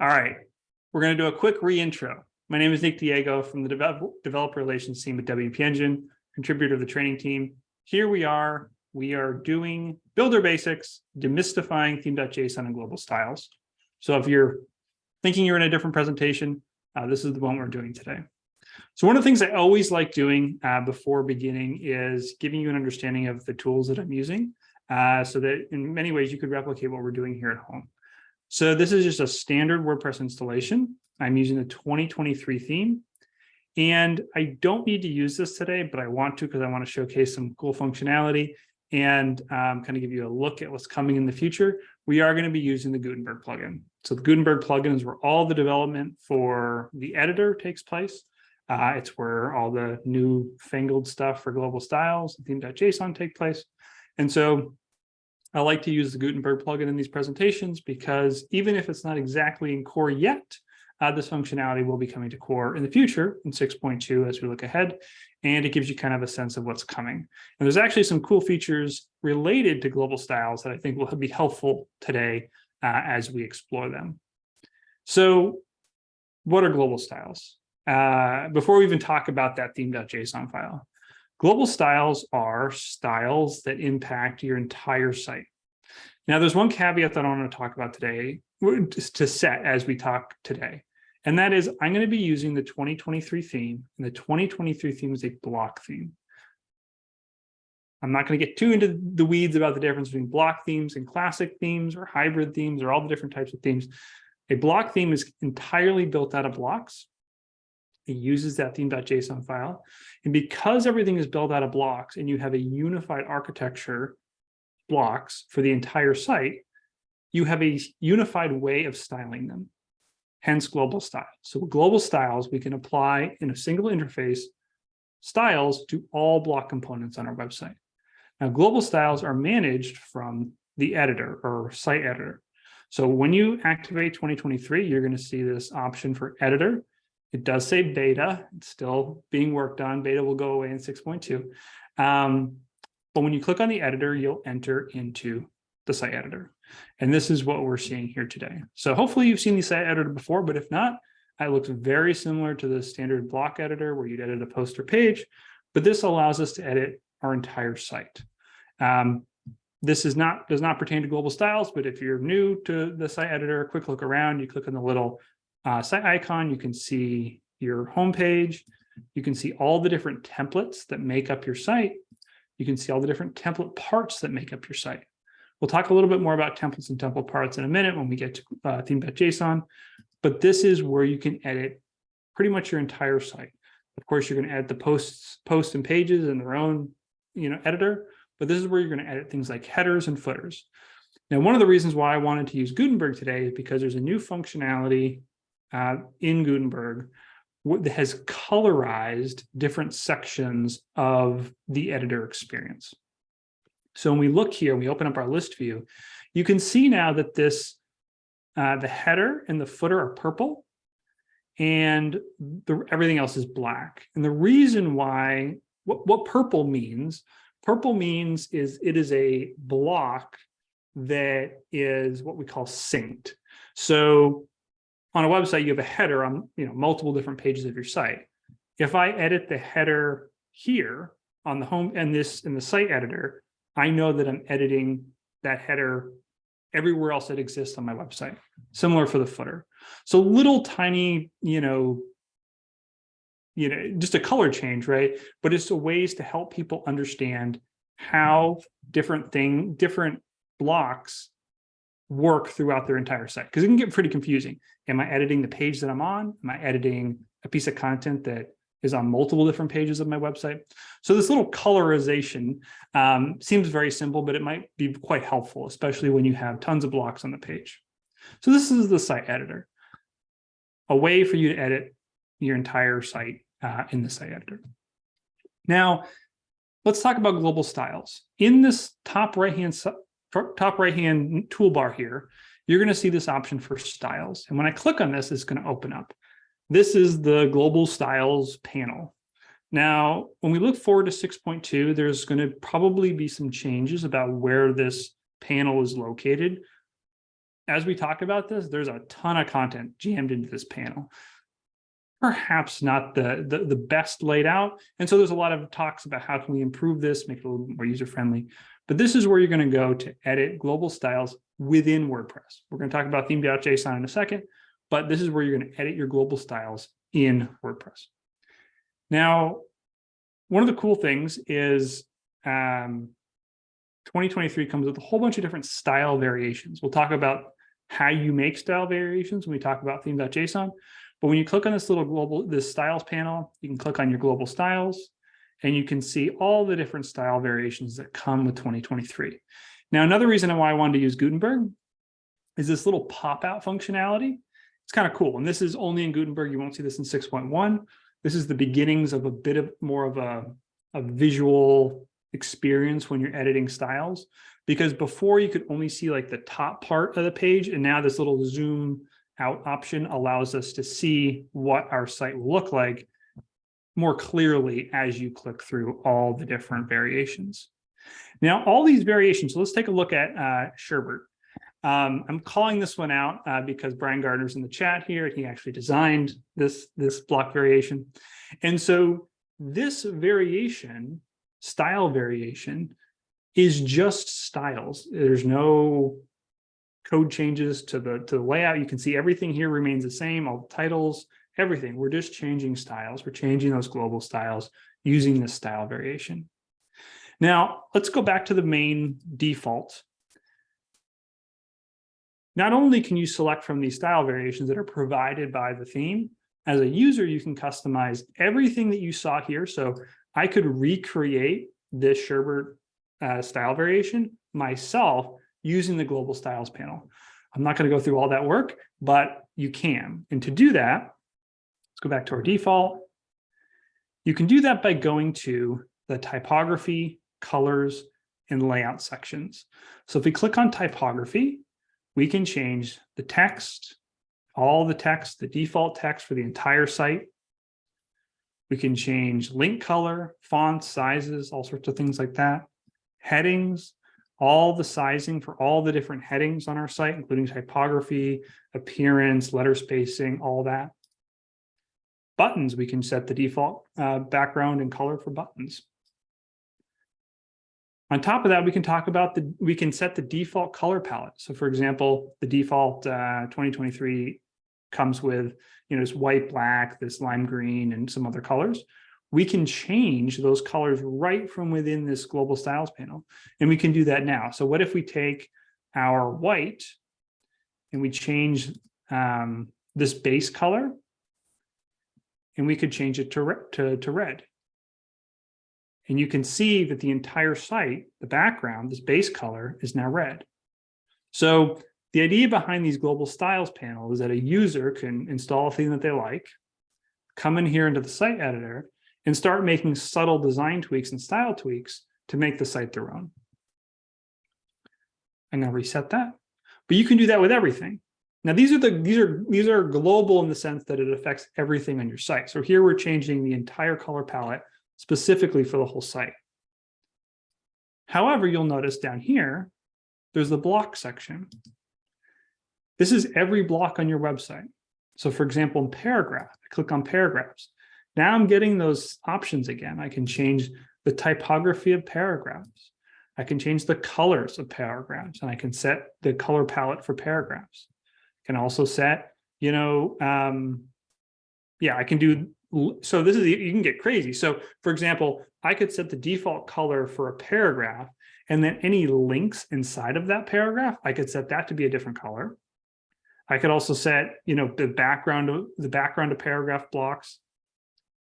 All right, we're going to do a quick reintro. My name is Nick Diego from the develop- Developer Relations team at WP Engine, contributor to the training team. Here we are. We are doing builder basics, demystifying theme.json and global styles. So if you're thinking you're in a different presentation, uh, this is the one we're doing today. So one of the things I always like doing uh, before beginning is giving you an understanding of the tools that I'm using uh, so that in many ways you could replicate what we're doing here at home. So this is just a standard WordPress installation. I'm using the 2023 theme. And I don't need to use this today, but I want to because I want to showcase some cool functionality and um, kind of give you a look at what's coming in the future. We are going to be using the Gutenberg plugin. So the Gutenberg plugin is where all the development for the editor takes place. Uh, it's where all the new fangled stuff for global styles theme.json take place. And so I like to use the Gutenberg plugin in these presentations because even if it's not exactly in core yet, uh, this functionality will be coming to core in the future in 6.2 as we look ahead, and it gives you kind of a sense of what's coming. And there's actually some cool features related to global styles that I think will be helpful today uh, as we explore them. So what are global styles? Uh, before we even talk about that theme.json file, global styles are styles that impact your entire site. Now, there's one caveat that I want to talk about today to set as we talk today. And that is I'm going to be using the 2023 theme and the 2023 theme is a block theme. I'm not going to get too into the weeds about the difference between block themes and classic themes or hybrid themes or all the different types of themes. A block theme is entirely built out of blocks. It uses that theme.json file. And because everything is built out of blocks and you have a unified architecture blocks for the entire site, you have a unified way of styling them, hence global styles. So global styles, we can apply in a single interface styles to all block components on our website. Now, global styles are managed from the editor or site editor. So when you activate 2023, you're going to see this option for editor. It does say beta, it's still being worked on. Beta will go away in 6.2. Um, but when you click on the editor, you'll enter into the site editor. And this is what we're seeing here today. So hopefully you've seen the site editor before, but if not, it looks very similar to the standard block editor where you'd edit a poster page, but this allows us to edit our entire site. Um, this is not does not pertain to global styles, but if you're new to the site editor, quick look around, you click on the little uh, site icon, you can see your home page. You can see all the different templates that make up your site. You can see all the different template parts that make up your site. We'll talk a little bit more about templates and template parts in a minute when we get to uh, theme.json, but this is where you can edit pretty much your entire site. Of course, you're going to edit the posts, posts and pages in their own you know, editor, but this is where you're going to edit things like headers and footers. Now, one of the reasons why I wanted to use Gutenberg today is because there's a new functionality uh, in Gutenberg has colorized different sections of the editor experience. So when we look here, we open up our list view, you can see now that this, uh, the header and the footer are purple and the, everything else is black. And the reason why, what, what purple means, purple means is it is a block that is what we call synced. So on a website, you have a header on you know multiple different pages of your site. If I edit the header here on the home and this in the site editor, I know that I'm editing that header everywhere else that exists on my website. Similar for the footer. So little tiny, you know, you know, just a color change, right? But it's a ways to help people understand how different thing, different blocks work throughout their entire site because it can get pretty confusing. Am I editing the page that I'm on? Am I editing a piece of content that is on multiple different pages of my website. So this little colorization um, seems very simple, but it might be quite helpful, especially when you have tons of blocks on the page. So this is the site editor, a way for you to edit your entire site uh, in the site editor. Now, let's talk about global styles. In this top right-hand top right-hand toolbar here, you're going to see this option for styles. And when I click on this, it's going to open up. This is the global styles panel. Now, when we look forward to 6.2, there's going to probably be some changes about where this panel is located. as we talk about this, there's a ton of content jammed into this panel. Perhaps not the, the, the best laid out. And so there's a lot of talks about how can we improve this, make it a little more user-friendly. But this is where you're going to go to edit global styles within WordPress. We're going to talk about theme.json in a second, but this is where you're going to edit your global styles in WordPress. Now, one of the cool things is um, 2023 comes with a whole bunch of different style variations. We'll talk about how you make style variations when we talk about theme.json. But when you click on this little global, this styles panel, you can click on your global styles and you can see all the different style variations that come with 2023. Now, another reason why I wanted to use Gutenberg is this little pop-out functionality. It's kind of cool. And this is only in Gutenberg. You won't see this in 6.1. This is the beginnings of a bit of more of a, a visual experience when you're editing styles. Because before you could only see like the top part of the page, and now this little zoom out option allows us to see what our site will look like more clearly as you click through all the different variations. Now, all these variations, so let's take a look at uh, Sherbert. Um, I'm calling this one out uh, because Brian Gardner's in the chat here. He actually designed this, this block variation. And so this variation, style variation, is just styles. There's no code changes to the, to the layout. You can see everything here remains the same, all the titles, everything. We're just changing styles. We're changing those global styles using this style variation. Now, let's go back to the main default. Not only can you select from these style variations that are provided by the theme, as a user, you can customize everything that you saw here. So I could recreate this Sherbert uh, style variation myself using the global styles panel. I'm not going to go through all that work, but you can. And to do that, let's go back to our default. You can do that by going to the typography, colors, and layout sections. So if we click on typography, we can change the text, all the text, the default text for the entire site. We can change link color, fonts, sizes, all sorts of things like that. Headings, all the sizing for all the different headings on our site, including typography, appearance, letter spacing, all that. Buttons, we can set the default uh, background and color for buttons. On top of that, we can talk about the, we can set the default color palette. So for example, the default uh, 2023 comes with, you know, this white, black, this lime green, and some other colors we can change those colors right from within this global styles panel. And we can do that now. So what if we take our white and we change um, this base color and we could change it to, to, to red. And you can see that the entire site, the background, this base color is now red. So the idea behind these global styles panel is that a user can install a theme that they like, come in here into the site editor, and start making subtle design tweaks and style tweaks to make the site their own. I'm going to reset that. But you can do that with everything. Now these are the these are these are global in the sense that it affects everything on your site. So here we're changing the entire color palette specifically for the whole site. However, you'll notice down here, there's the block section. This is every block on your website. So for example, in paragraph, I click on paragraphs. Now I'm getting those options again. I can change the typography of paragraphs. I can change the colors of paragraphs and I can set the color palette for paragraphs. Can also set, you know, um, yeah, I can do, so this is, you can get crazy. So for example, I could set the default color for a paragraph and then any links inside of that paragraph, I could set that to be a different color. I could also set, you know, the background of the background of paragraph blocks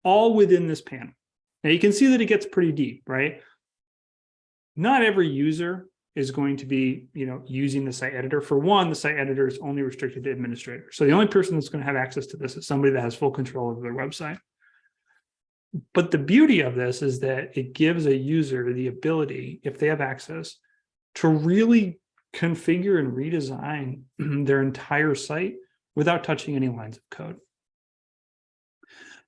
all within this panel. Now you can see that it gets pretty deep, right? Not every user is going to be, you know, using the site editor. For one, the site editor is only restricted to administrators. So the only person that's going to have access to this is somebody that has full control over their website. But the beauty of this is that it gives a user the ability, if they have access, to really configure and redesign their entire site without touching any lines of code.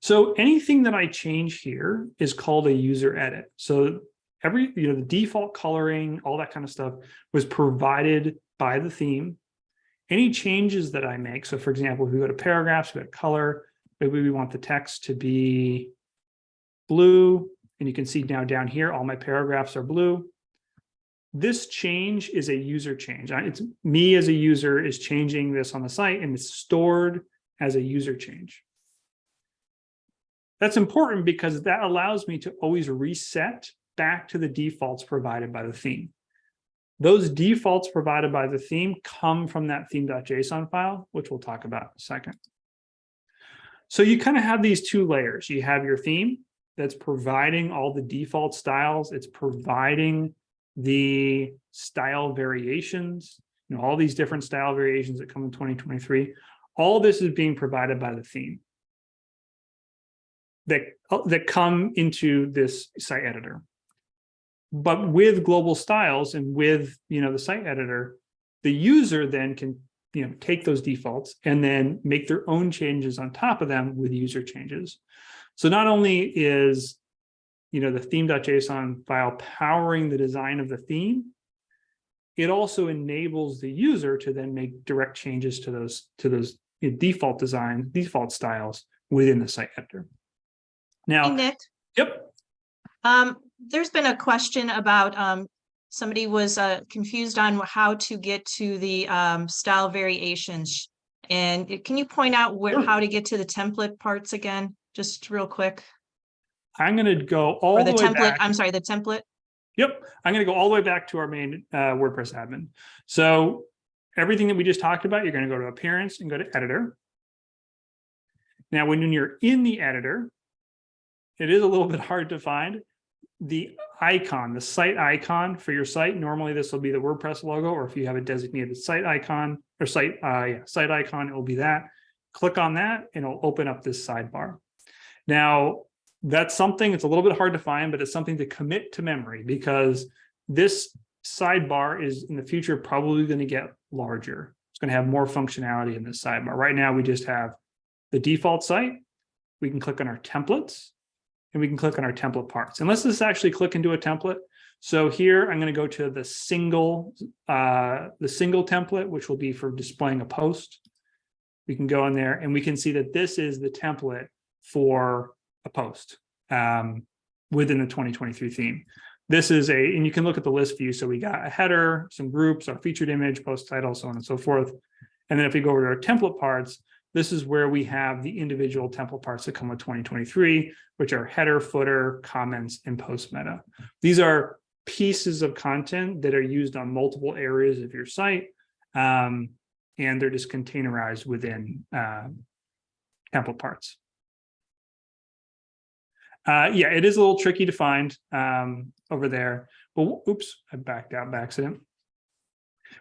So anything that I change here is called a user edit. So every, you know, the default coloring, all that kind of stuff was provided by the theme. Any changes that I make, so for example, if we go to paragraphs, we go to color, maybe we want the text to be blue, and you can see now down here, all my paragraphs are blue. This change is a user change. It's me as a user is changing this on the site and it's stored as a user change. That's important because that allows me to always reset back to the defaults provided by the theme. Those defaults provided by the theme come from that theme.json file, which we'll talk about in a second. So you kind of have these two layers. You have your theme that's providing all the default styles. It's providing the style variations, you know, all these different style variations that come in 2023. All this is being provided by the theme that, that come into this site editor. But with global styles and with, you know, the site editor, the user then can, you know, take those defaults and then make their own changes on top of them with user changes. So not only is, you know, the theme.json file powering the design of the theme, it also enables the user to then make direct changes to those to those default design, default styles within the site editor. Now, Nick, yep, um, there's been a question about, um, somebody was, uh, confused on how to get to the, um, style variations. And can you point out where, how to get to the template parts again, just real quick? I'm going to go all Or the, the way template, back. I'm sorry, the template? Yep, I'm going to go all the way back to our main uh, WordPress admin. So everything that we just talked about, you're going to go to appearance and go to editor. Now, when you're in the editor, it is a little bit hard to find the icon, the site icon for your site. Normally, this will be the WordPress logo, or if you have a designated site icon or site, uh, yeah, site icon, it will be that. Click on that and it'll open up this sidebar. Now, that's something, it's a little bit hard to find, but it's something to commit to memory because this sidebar is in the future probably going to get larger. It's going to have more functionality in this sidebar. Right now, we just have the default site. We can click on our templates and we can click on our template parts. And let's just actually click into a template. So here I'm going to go to the single, uh, the single template, which will be for displaying a post. We can go in there and we can see that this is the template for a post um, within the 2023 theme. This is a, and you can look at the list view. So we got a header, some groups, our featured image, post title, so on and so forth. And then if we go over to our template parts, this is where we have the individual template parts that come with 2023, which are header, footer, comments, and post meta. These are pieces of content that are used on multiple areas of your site. Um, and they're just containerized within uh, template parts. Uh, yeah, it is a little tricky to find um, over there. But oops, I backed out by accident.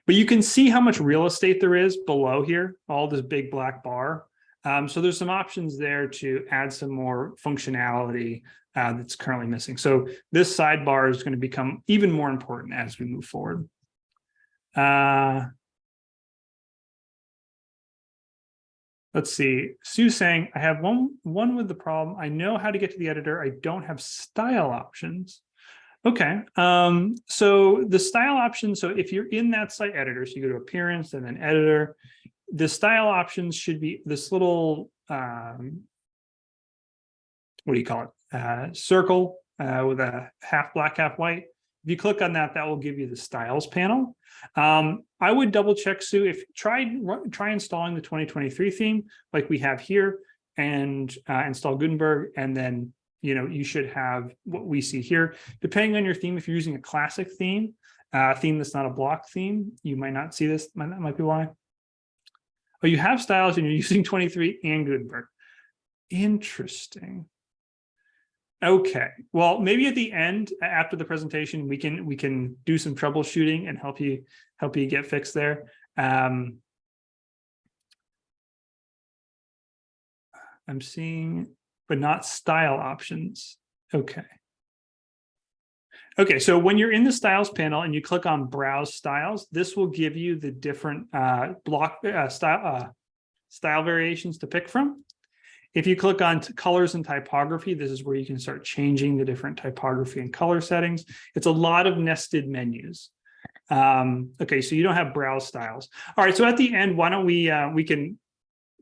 But you can see how much real estate there is below here, all this big black bar. Um, so there's some options there to add some more functionality uh, that's currently missing. So this sidebar is going to become even more important as we move forward. Uh, let's see, Sue saying, I have one, one with the problem. I know how to get to the editor. I don't have style options. Okay, um, so the style option, so if you're in that site editor, so you go to appearance and then editor, the style options should be this little, um, what do you call it? Uh, circle uh, with a half black, half white. If you click on that, that will give you the styles panel. Um, I would double check, Sue, if try, try installing the 2023 theme like we have here and uh, install Gutenberg and then you know, you should have what we see here. Depending on your theme, if you're using a classic theme, uh, theme that's not a block theme, you might not see this. That might be why. But you have styles and you're using 23 and Gutenberg. Interesting. Okay, well, maybe at the end, after the presentation, we can we can do some troubleshooting and help you help you get fixed there. Um, I'm seeing but not style options. Okay. Okay, so when you're in the styles panel and you click on browse styles, this will give you the different uh, block uh, style uh, style variations to pick from. If you click on colors and typography, this is where you can start changing the different typography and color settings. It's a lot of nested menus. Um, okay, so you don't have browse styles. All right, so at the end, why don't we, uh, we can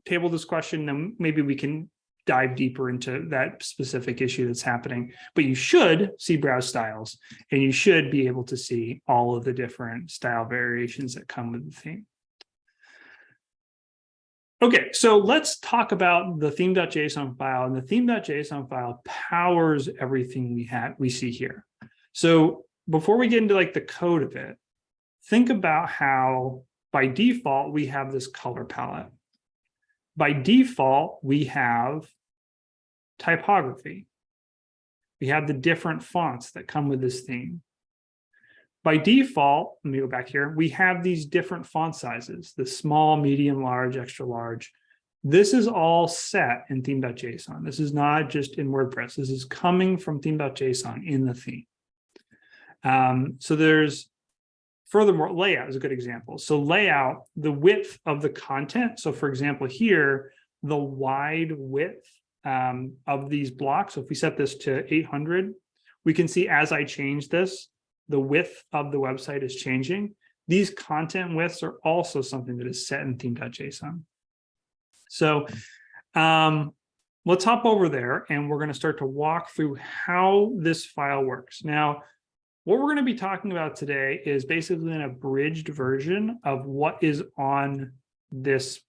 table this question, then maybe we can dive deeper into that specific issue that's happening. But you should see browse styles and you should be able to see all of the different style variations that come with the theme. Okay, so let's talk about the theme.json file and the theme.json file powers everything we have we see here. So before we get into like the code of it, think about how by default we have this color palette. By default, we have typography. We have the different fonts that come with this theme. By default, let me go back here, we have these different font sizes, the small, medium, large, extra large. This is all set in theme.json. This is not just in WordPress. This is coming from theme.json in the theme. Um, so there's furthermore, layout is a good example. So layout, the width of the content. So for example, here, the wide width um, of these blocks. So if we set this to 800, we can see as I change this, the width of the website is changing. These content widths are also something that is set in theme.json. So um, let's hop over there and we're going to start to walk through how this file works. Now, what we're going to be talking about today is basically an abridged version of what is on this.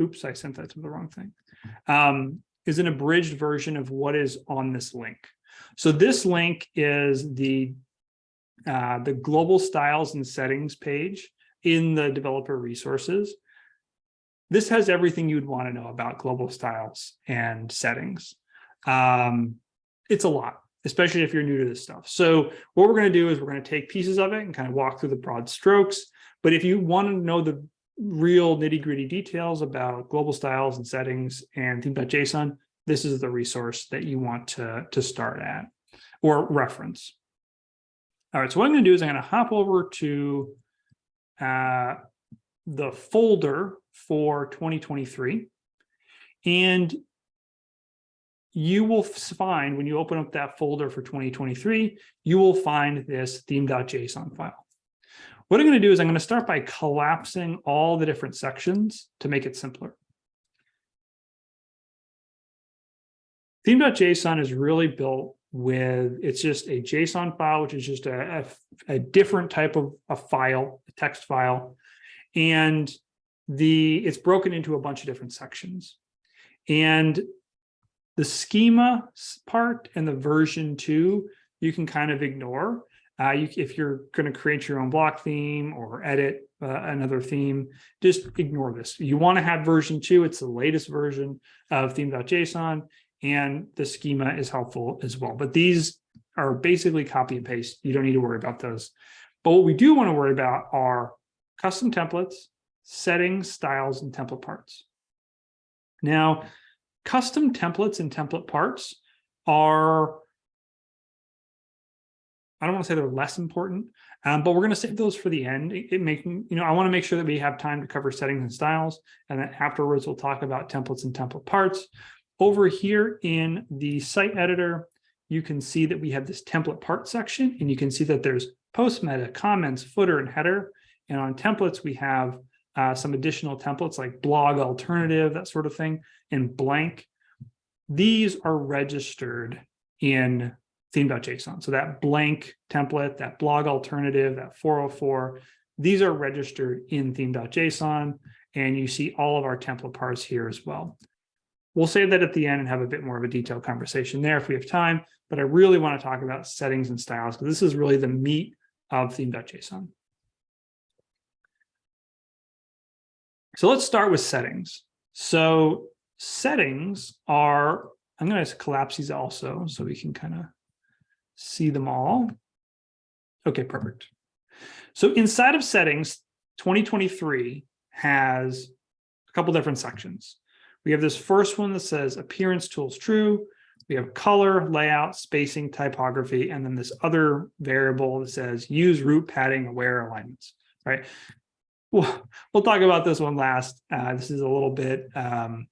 Oops, I sent that to the wrong thing. Um, is an abridged version of what is on this link. So this link is the uh, the global styles and settings page in the developer resources. This has everything you'd want to know about global styles and settings. Um, it's a lot especially if you're new to this stuff. So what we're going to do is we're going to take pieces of it and kind of walk through the broad strokes. But if you want to know the real nitty gritty details about global styles and settings and theme.json, this is the resource that you want to, to start at or reference. All right, so what I'm going to do is I'm going to hop over to uh, the folder for 2023. And you will find when you open up that folder for 2023, you will find this theme.json file. What I'm going to do is I'm going to start by collapsing all the different sections to make it simpler. Theme.json is really built with, it's just a JSON file, which is just a, a, a different type of a file, a text file. And the it's broken into a bunch of different sections. And the schema part and the version two, you can kind of ignore. Uh, you, if you're going to create your own block theme or edit uh, another theme, just ignore this. You want to have version two. It's the latest version of theme.json and the schema is helpful as well. But these are basically copy and paste. You don't need to worry about those. But what we do want to worry about are custom templates, settings, styles, and template parts. Now, Custom templates and template parts are, I don't want to say they're less important, um, but we're going to save those for the end. It, it making, you know, I want to make sure that we have time to cover settings and styles, and then afterwards we'll talk about templates and template parts. Over here in the site editor, you can see that we have this template part section, and you can see that there's post meta, comments, footer, and header. And on templates, we have uh, some additional templates like blog alternative, that sort of thing, and blank. These are registered in theme.json. So that blank template, that blog alternative, that 404, these are registered in theme.json, and you see all of our template parts here as well. We'll save that at the end and have a bit more of a detailed conversation there if we have time, but I really want to talk about settings and styles because this is really the meat of theme.json. So let's start with settings. So settings are, I'm going to collapse these also so we can kind of see them all. Okay, perfect. So inside of settings, 2023 has a couple different sections. We have this first one that says appearance tools true. We have color, layout, spacing, typography, and then this other variable that says use root padding aware alignments, right? We'll, we'll talk about this one last. Uh, this is a little bit, um,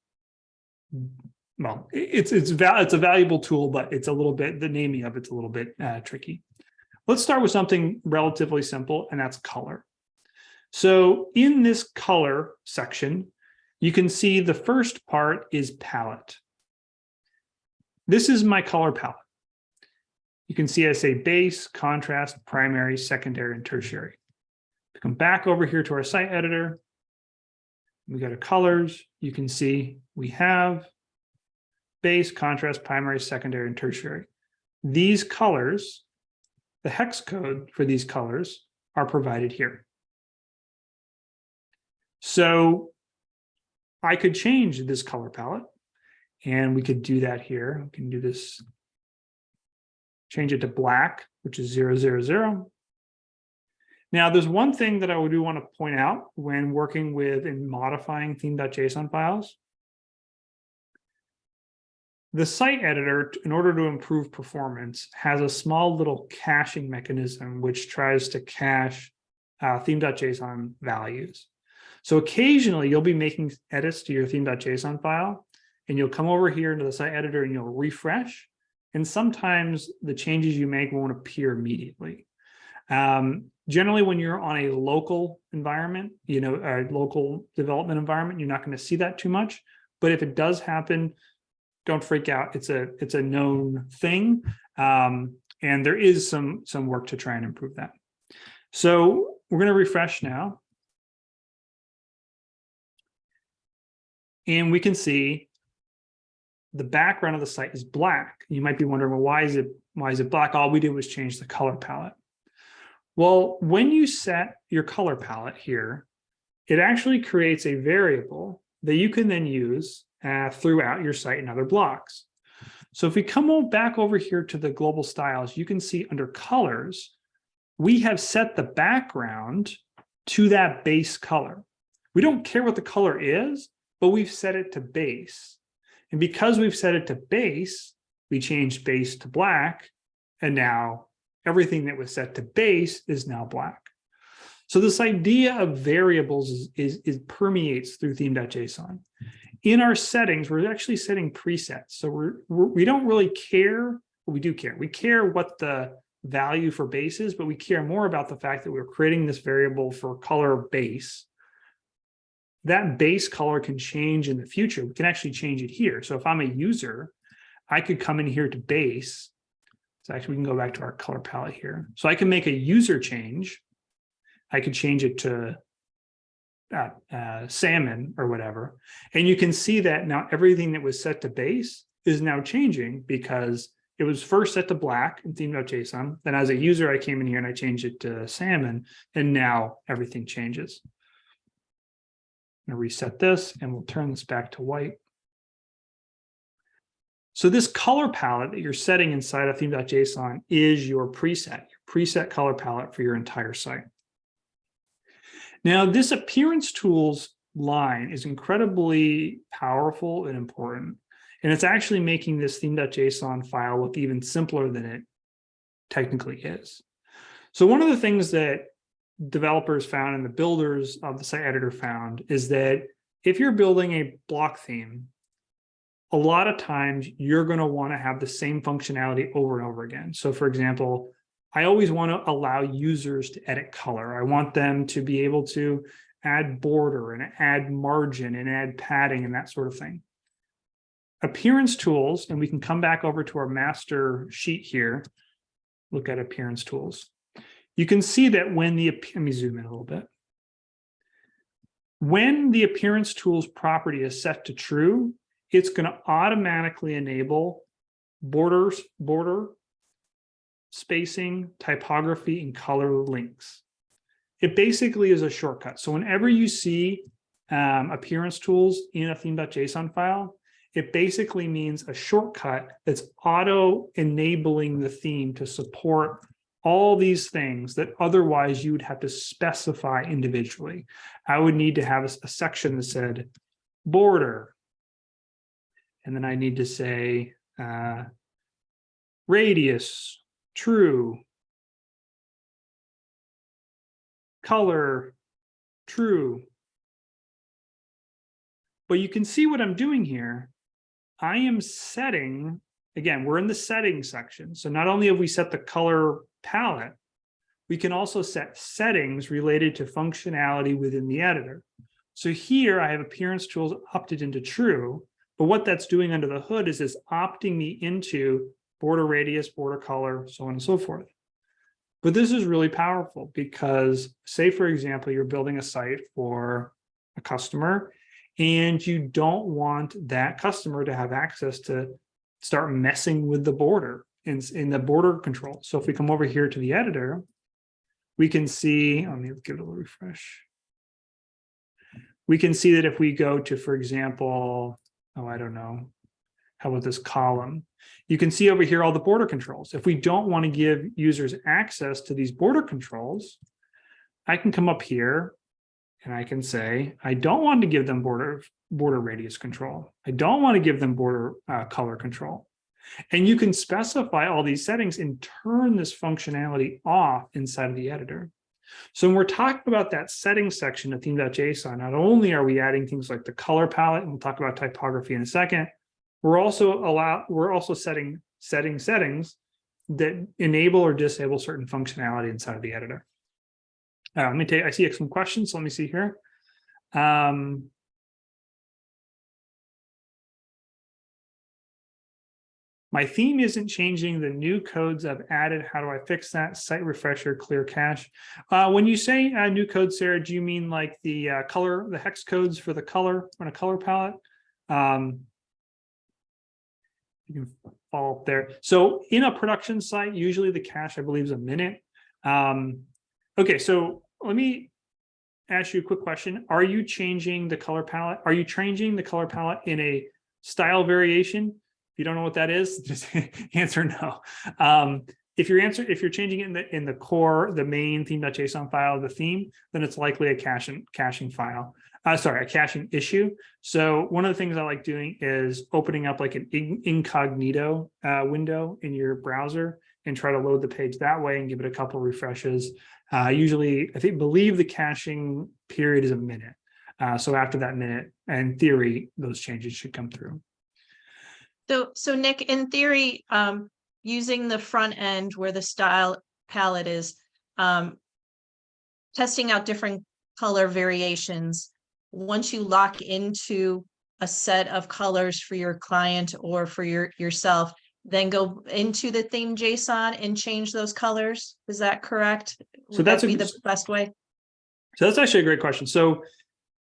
well, it's it's it's a valuable tool, but it's a little bit the naming of it's a little bit uh, tricky. Let's start with something relatively simple, and that's color. So in this color section, you can see the first part is palette. This is my color palette. You can see I say base, contrast, primary, secondary, and tertiary. Come back over here to our site editor. We go to colors. You can see we have base, contrast, primary, secondary, and tertiary. These colors, the hex code for these colors are provided here. So I could change this color palette and we could do that here. We can do this. Change it to black, which is zero, zero, zero. Now, there's one thing that I do want to point out when working with and modifying theme.json files. The site editor, in order to improve performance, has a small little caching mechanism which tries to cache uh, theme.json values. So occasionally you'll be making edits to your theme.json file, and you'll come over here into the site editor and you'll refresh. And sometimes the changes you make won't appear immediately. Um, generally, when you're on a local environment, you know, a local development environment, you're not going to see that too much. But if it does happen, don't freak out. It's a it's a known thing, um, and there is some some work to try and improve that. So we're going to refresh now. And we can see the background of the site is black. You might be wondering, well, why is it why is it black? All we did was change the color palette. Well, when you set your color palette here, it actually creates a variable that you can then use uh, throughout your site and other blocks. So if we come back over here to the global styles, you can see under colors, we have set the background to that base color. We don't care what the color is, but we've set it to base. And because we've set it to base, we changed base to black, and now everything that was set to base is now black. So this idea of variables is, is, is permeates through theme.json. In our settings, we're actually setting presets. So we're, we're, we don't really care, we do care. We care what the value for base is, but we care more about the fact that we're creating this variable for color base that base color can change in the future. We can actually change it here. So if I'm a user, I could come in here to base. So actually we can go back to our color palette here. So I can make a user change. I could change it to uh, uh, salmon or whatever. And you can see that now everything that was set to base is now changing because it was first set to black in theme.json. Then as a user, I came in here and I changed it to salmon, and now everything changes I'm to reset this and we'll turn this back to white. So this color palette that you're setting inside of theme.json is your preset, your preset color palette for your entire site. Now, this appearance tools line is incredibly powerful and important. And it's actually making this theme.json file look even simpler than it technically is. So one of the things that developers found and the builders of the site editor found is that if you're building a block theme, a lot of times you're going to want to have the same functionality over and over again. So for example, I always want to allow users to edit color. I want them to be able to add border and add margin and add padding and that sort of thing. Appearance tools, and we can come back over to our master sheet here, look at appearance tools you can see that when the, let me zoom in a little bit. When the appearance tools property is set to true, it's going to automatically enable borders, border, spacing, typography, and color links. It basically is a shortcut. So whenever you see um, appearance tools in a theme.json file, it basically means a shortcut that's auto enabling the theme to support all these things that otherwise you would have to specify individually. I would need to have a, a section that said border. And then I need to say uh, radius, true, color, true. But you can see what I'm doing here. I am setting again, we're in the settings section. So not only have we set the color palette, we can also set settings related to functionality within the editor. So here I have appearance tools opted into true, but what that's doing under the hood is it's opting me into border radius, border color, so on and so forth. But this is really powerful because say, for example, you're building a site for a customer and you don't want that customer to have access to start messing with the border in, in the border control. So if we come over here to the editor, we can see, let me give it a little refresh. We can see that if we go to, for example, oh, I don't know, how about this column? You can see over here all the border controls. If we don't want to give users access to these border controls, I can come up here and I can say, I don't want to give them border, border radius control. I don't want to give them border uh, color control. And you can specify all these settings and turn this functionality off inside of the editor. So when we're talking about that settings section of theme.json, not only are we adding things like the color palette, and we'll talk about typography in a second, we're also allow we're also setting setting settings that enable or disable certain functionality inside of the editor. Uh, let me take, I see some questions. So let me see here. Um, my theme isn't changing the new codes I've added. How do I fix that? Site refresher, clear cache. Uh, when you say uh, new code, Sarah, do you mean like the uh, color, the hex codes for the color on a color palette? Um, you can follow up there. So in a production site, usually the cache, I believe, is a minute. Um, okay, so let me ask you a quick question. Are you changing the color palette? Are you changing the color palette in a style variation? If you don't know what that is, just answer no. Um, if you're answer if you're changing it in the in the core, the main theme.json file, the theme, then it's likely a caching caching file. Uh, sorry, a caching issue. So one of the things I like doing is opening up like an incognito uh, window in your browser and try to load the page that way and give it a couple refreshes. Uh, usually, I think believe the caching period is a minute. Uh, so after that minute, in theory, those changes should come through. So, so Nick, in theory, um, using the front end where the style palette is, um, testing out different color variations, once you lock into a set of colors for your client or for your yourself, then go into the theme JSON and change those colors. Is that correct? So that's that a- be the best way? So that's actually a great question. So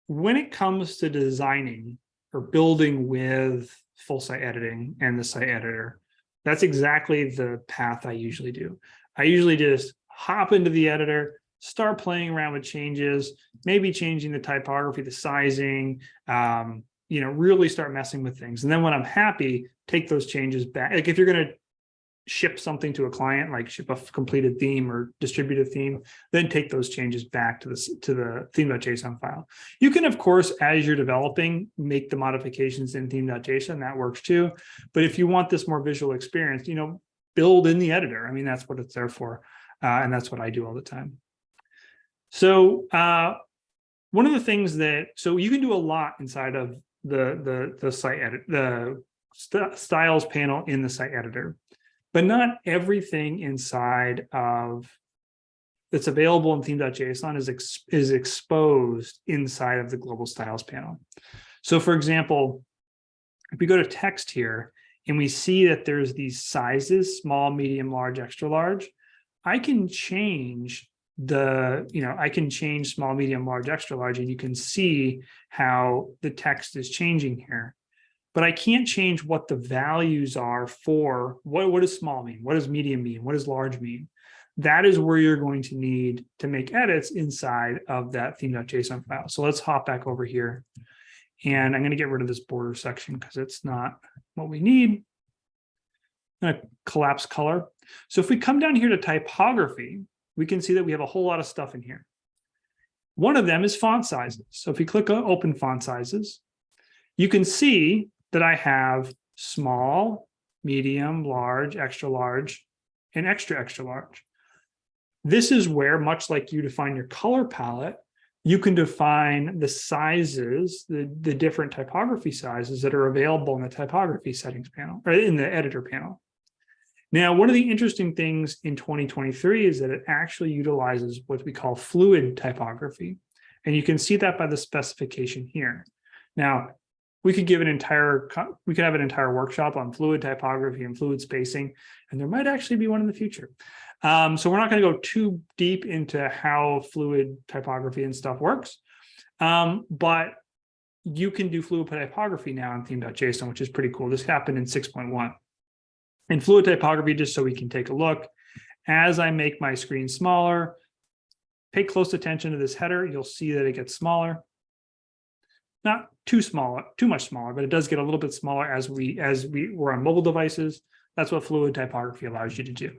when it comes to designing or building with full site editing and the site editor, that's exactly the path I usually do. I usually just hop into the editor, start playing around with changes, maybe changing the typography, the sizing, um, you know, really start messing with things. And then when I'm happy, take those changes back. Like if you're going to ship something to a client, like ship a completed theme or distributed theme, then take those changes back to the, to the theme.json file. You can, of course, as you're developing, make the modifications in theme.json, that works too. But if you want this more visual experience, you know, build in the editor. I mean, that's what it's there for. Uh, and that's what I do all the time. So uh, one of the things that, so you can do a lot inside of the, the, the site edit, the st styles panel in the site editor, but not everything inside of that's available in theme.json is, ex is exposed inside of the global styles panel. So for example, if we go to text here and we see that there's these sizes, small, medium, large, extra large, I can change the, you know, I can change small, medium, large, extra large, and you can see how the text is changing here. But I can't change what the values are for what, what does small mean? What does medium mean? What does large mean? That is where you're going to need to make edits inside of that theme.json file. So let's hop back over here. And I'm going to get rid of this border section because it's not what we need. I'm going to collapse color. So if we come down here to typography, we can see that we have a whole lot of stuff in here. One of them is font sizes. So if we click on open font sizes, you can see that I have small, medium, large, extra large, and extra, extra large. This is where, much like you define your color palette, you can define the sizes, the, the different typography sizes that are available in the typography settings panel, or in the editor panel. Now, one of the interesting things in 2023 is that it actually utilizes what we call fluid typography. And you can see that by the specification here. Now, we could give an entire, we could have an entire workshop on fluid typography and fluid spacing, and there might actually be one in the future. Um, so we're not going to go too deep into how fluid typography and stuff works. Um, but you can do fluid typography now in theme.json, which is pretty cool. This happened in 6.1. In fluid typography, just so we can take a look, as I make my screen smaller, pay close attention to this header, you'll see that it gets smaller. Not too small, too much smaller, but it does get a little bit smaller as we as we were on mobile devices. That's what fluid typography allows you to do.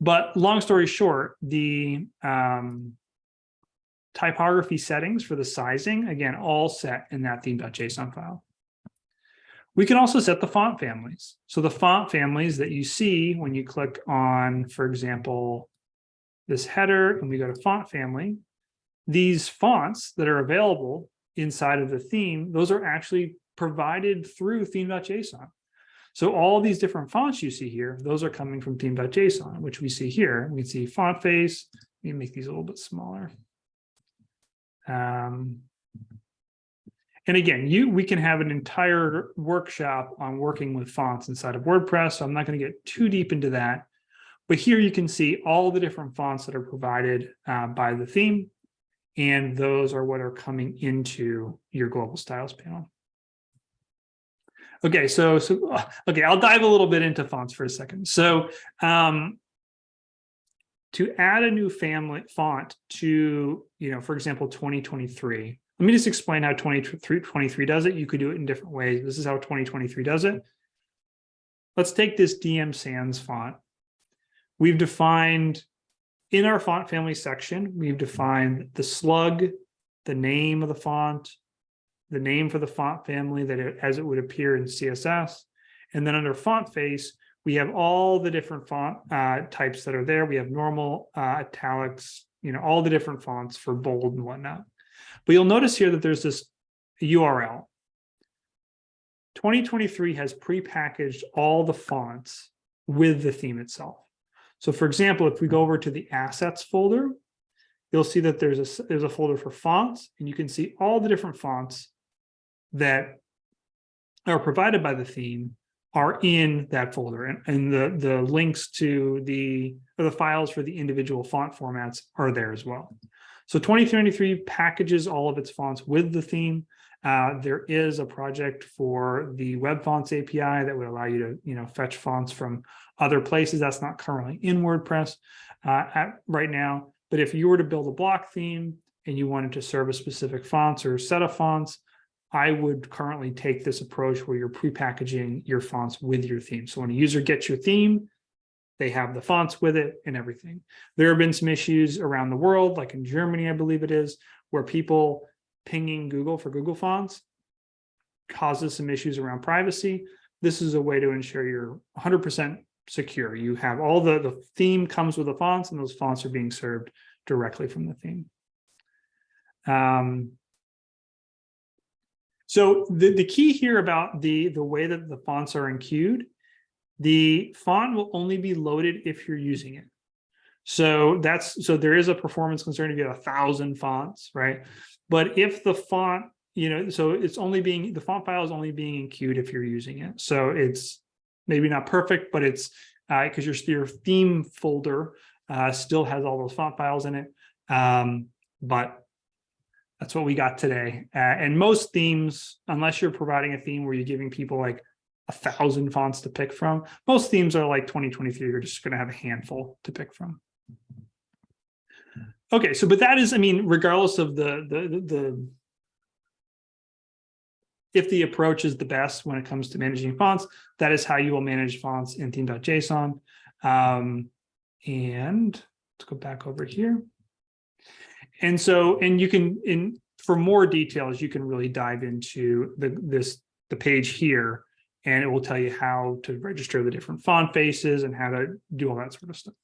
But long story short, the um, typography settings for the sizing, again, all set in that theme.json file. We can also set the font families. So the font families that you see when you click on, for example, this header and we go to font family, these fonts that are available inside of the theme, those are actually provided through theme.json. So all these different fonts you see here, those are coming from theme.json, which we see here. We can see font face. Let me make these a little bit smaller. Um, and again, you we can have an entire workshop on working with fonts inside of WordPress. So I'm not going to get too deep into that. But here you can see all the different fonts that are provided uh, by the theme. And those are what are coming into your global styles panel. Okay, so so uh, okay, I'll dive a little bit into fonts for a second. So um, to add a new family font to, you know, for example, 2023. Let me just explain how 2023 does it. You could do it in different ways. This is how 2023 does it. Let's take this DM Sans font. We've defined in our font family section, we've defined the slug, the name of the font, the name for the font family that it, as it would appear in CSS. And then under font face, we have all the different font uh, types that are there. We have normal, uh, italics, you know, all the different fonts for bold and whatnot. But you'll notice here that there's this URL. 2023 has prepackaged all the fonts with the theme itself. So for example, if we go over to the assets folder, you'll see that there's a, there's a folder for fonts and you can see all the different fonts that are provided by the theme are in that folder and, and the, the links to the, the files for the individual font formats are there as well. So 2023 packages all of its fonts with the theme. Uh, there is a project for the web fonts API that would allow you to, you know, fetch fonts from other places. That's not currently in WordPress uh, at right now. But if you were to build a block theme and you wanted to serve a specific fonts or set of fonts, I would currently take this approach where you're prepackaging your fonts with your theme. So when a user gets your theme, they have the fonts with it and everything. There have been some issues around the world, like in Germany, I believe it is, where people pinging Google for Google fonts causes some issues around privacy. This is a way to ensure you're 100% secure. You have all the, the theme comes with the fonts and those fonts are being served directly from the theme. Um, so the, the key here about the, the way that the fonts are enqueued, the font will only be loaded if you're using it. So that's so there is a performance concern if you have a thousand fonts, right? But if the font, you know, so it's only being the font file is only being enqueued if you're using it. So it's maybe not perfect, but it's because uh, your your theme folder uh, still has all those font files in it. Um, but that's what we got today. Uh, and most themes, unless you're providing a theme where you're giving people like a thousand fonts to pick from, most themes are like 2023, you're just going to have a handful to pick from. Okay, so but that is, I mean, regardless of the the the if the approach is the best when it comes to managing fonts, that is how you will manage fonts in theme.json. Um, and let's go back over here. And so, and you can, in for more details, you can really dive into the this the page here, and it will tell you how to register the different font faces and how to do all that sort of stuff.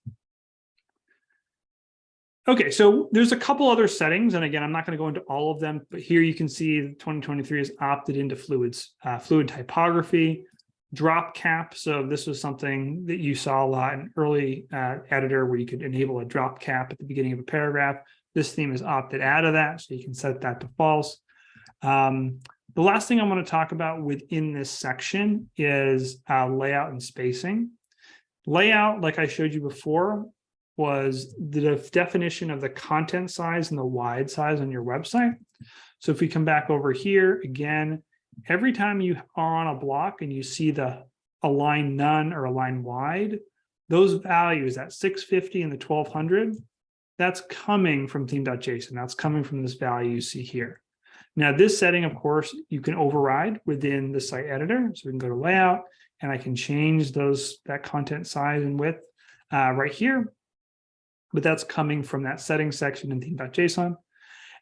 Okay, so there's a couple other settings, and again, I'm not going to go into all of them, but here you can see 2023 has opted into fluids, uh, fluid typography, drop cap. So this was something that you saw a lot in early uh, editor where you could enable a drop cap at the beginning of a paragraph. This theme is opted out of that, so you can set that to false. Um, the last thing I want to talk about within this section is uh, layout and spacing. Layout, like I showed you before, was the def- definition of the content size and the wide size on your website. So if we come back over here again, every time you are on a block and you see the align none or align wide, those values at 650 and the 1200, that's coming from theme.json. That's coming from this value you see here. Now, this setting, of course, you can override within the site editor. So we can go to layout and I can change those that content size and width uh, right here. But that's coming from that settings section in theme.json.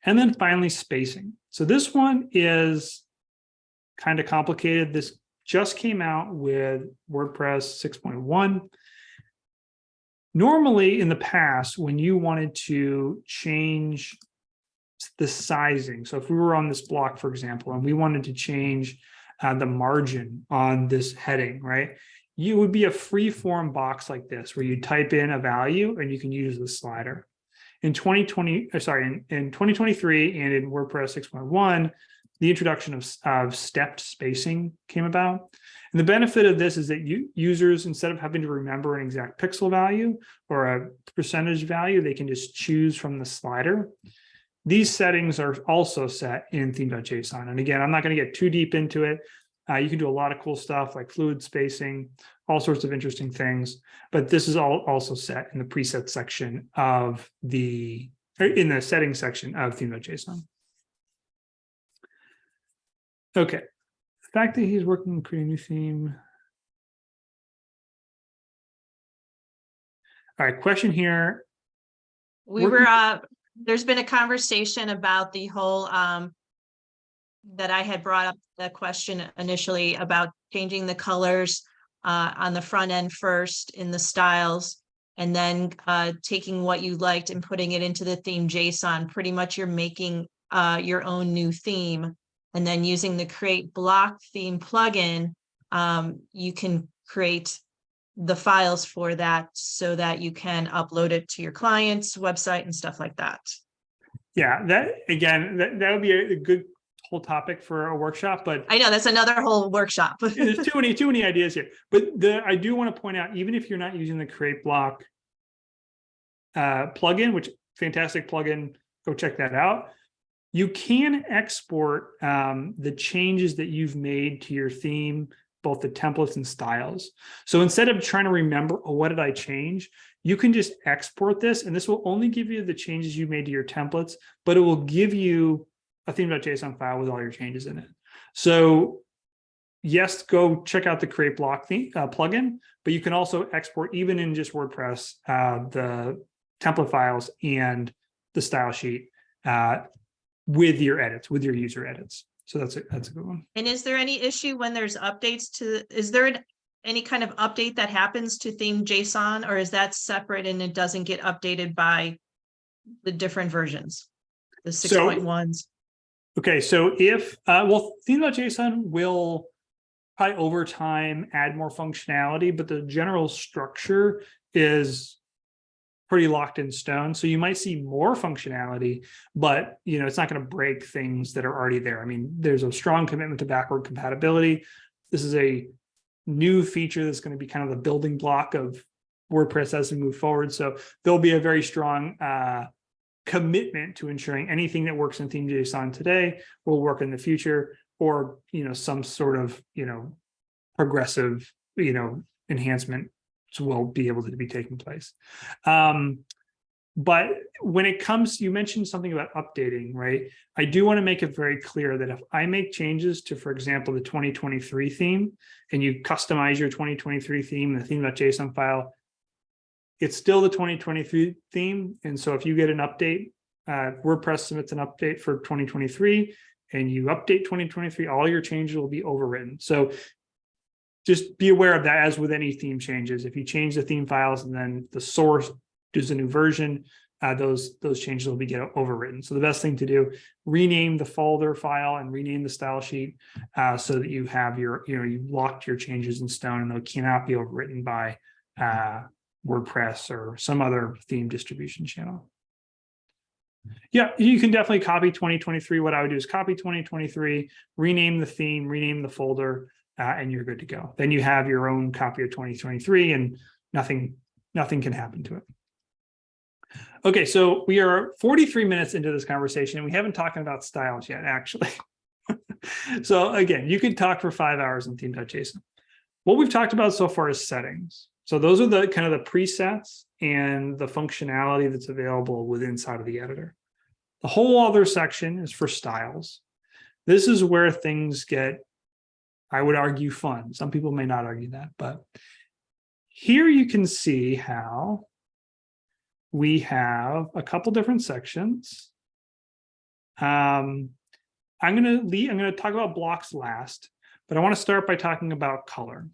And then finally, spacing. So this one is kind of complicated. This just came out with WordPress 6.1. Normally in the past, when you wanted to change the sizing, so if we were on this block, for example, and we wanted to change uh, the margin on this heading, right? You would be a free form box like this where you type in a value and you can use the slider. In 2020, uh, sorry, in, in 2023 and in WordPress 6.1, the introduction of, of stepped spacing came about. And the benefit of this is that you users, instead of having to remember an exact pixel value or a percentage value, they can just choose from the slider. These settings are also set in theme.json. And again, I'm not going to get too deep into it. Uh, you can do a lot of cool stuff like fluid spacing, all sorts of interesting things. But this is all also set in the preset section of the, in the settings section of theme.json. Okay, the fact that he's working on creating a new theme. All right, question here. We Working- were, uh, there's been a conversation about the whole, um. That I had brought up the question initially about changing the colors, uh, on the front end first in the styles. And then, uh, taking what you liked and putting it into the theme JSON, pretty much you're making, uh, your own new theme. And then using the create block theme plugin, um, you can create the files for that so that you can upload it to your client's website and stuff like that. Yeah, that again, that, that would be a, good whole topic for a workshop, but I know that's another whole workshop. there's too many, too many ideas here. But the, I do want to point out, even if you're not using the create block uh, plugin, which fantastic plugin, go check that out. You can export um, the changes that you've made to your theme, both the templates and styles. So instead of trying to remember, oh, what did I change? You can just export this, and this will only give you the changes you made to your templates, but it will give you a theme.json file with all your changes in it. So yes, go check out the create block theme, uh, plugin, but you can also export even in just WordPress, uh, the template files and the style sheet uh, with your edits, with your user edits. So that's a, that's a good one. And is there any issue when there's updates to, is there an- any kind of update that happens to theme JSON or is that separate and it doesn't get updated by the different versions? The six So- point ones? Okay, so if, uh, well, theme.json will probably over time add more functionality, but the general structure is pretty locked in stone. So you might see more functionality, but you know, it's not going to break things that are already there. I mean, there's a strong commitment to backward compatibility. This is a new feature that's going to be kind of the building block of WordPress as we move forward. So there'll be a very strong uh, commitment to ensuring anything that works in theme JSON today will work in the future, or you know, some sort of you know, progressive you know enhancement will be able to be taking place. Um, but when it comes, you mentioned something about updating, right? I do want to make it very clear that if I make changes to, for example, the 2023 theme, and you customize your 2023 theme, the theme.json file, it's still the 2023 theme. And so if you get an update, uh, WordPress submits an update for 2023 and you update 2023, all your changes will be overwritten. So just be aware of that as with any theme changes. If you change the theme files and then the source does a new version, uh, those, those changes will be get overwritten. So the best thing to do, rename the folder file and rename the style sheet uh, so that you have your, you know, you've locked your changes in stone and they cannot be overwritten by uh, WordPress or some other theme distribution channel. Yeah, you can definitely copy 2023. What I would do is copy 2023, rename the theme, rename the folder, uh, and you're good to go. Then you have your own copy of 2023 and nothing, nothing can happen to it. Okay, so we are 43 minutes into this conversation and we haven't talked about styles yet, actually. so again, you could talk for five hours in theme.json. What we've talked about so far is settings. So those are the kind of the presets and the functionality that's available within inside of the editor. The whole other section is for styles. This is where things get, I would argue, fun. Some people may not argue that, but here you can see how we have a couple different sections. Um, I'm going to I'm going to talk about blocks last, but I want to start by talking about color.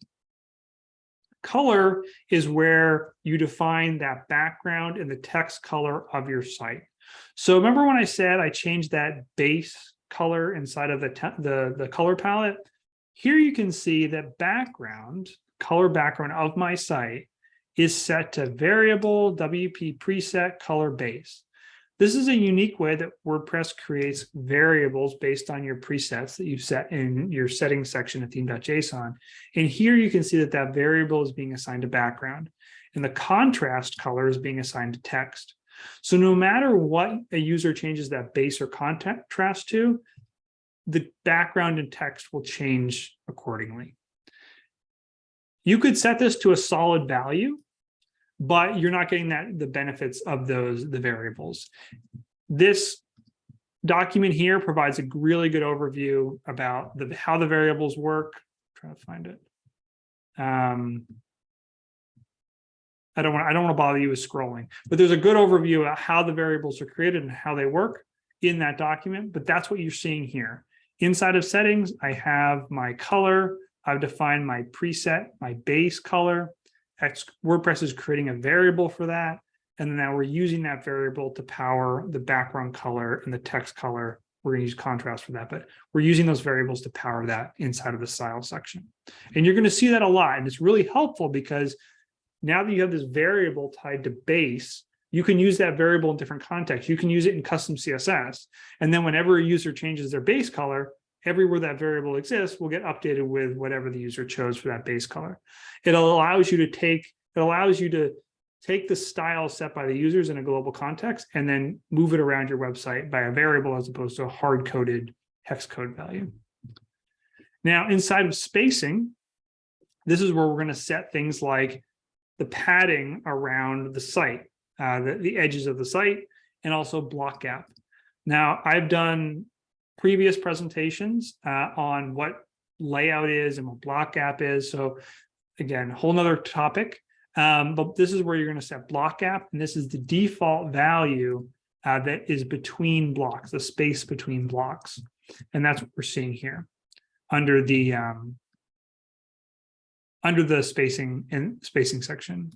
Color is where you define that background and the text color of your site. So remember when I said I changed that base color inside of the, the, the color palette? Here you can see that background, color background of my site is set to variable WP preset color base. This is a unique way that WordPress creates variables based on your presets that you've set in your settings section of theme.json. And here you can see that that variable is being assigned to background and the contrast color is being assigned to text. So no matter what a user changes that base or contrast to, the background and text will change accordingly. You could set this to a solid value but you're not getting that the benefits of those the variables. This document here provides a really good overview about the how the variables work. Try to find it. Um, I don't want I don't want to bother you with scrolling, but there's a good overview about how the variables are created and how they work in that document. But that's what you're seeing here. Inside of settings, I have my color. I've defined my preset, my base color. WordPress is creating a variable for that. And now we're using that variable to power the background color and the text color. We're going to use contrast for that, but we're using those variables to power that inside of the style section. And you're going to see that a lot. And it's really helpful because now that you have this variable tied to base, you can use that variable in different contexts. You can use it in custom CSS. And then whenever a user changes their base color, everywhere that variable exists will get updated with whatever the user chose for that base color. It allows you to take, it allows you to take the style set by the users in a global context and then move it around your website by a variable as opposed to a hard-coded hex code value. Now, inside of spacing, this is where we're going to set things like the padding around the site, uh, the, the edges of the site, and also block gap. Now, I've done previous presentations uh, on what layout is and what block gap is. So again, whole nother topic. Um, but this is where you're going to set block gap, and this is the default value uh, that is between blocks, the space between blocks. And that's what we're seeing here under the um, under the spacing and spacing section.